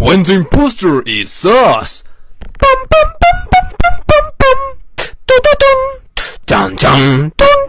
when the impostor is us. Bum, bum, bum, bum, bum, bum, bum. Dun, dun, dun, dun.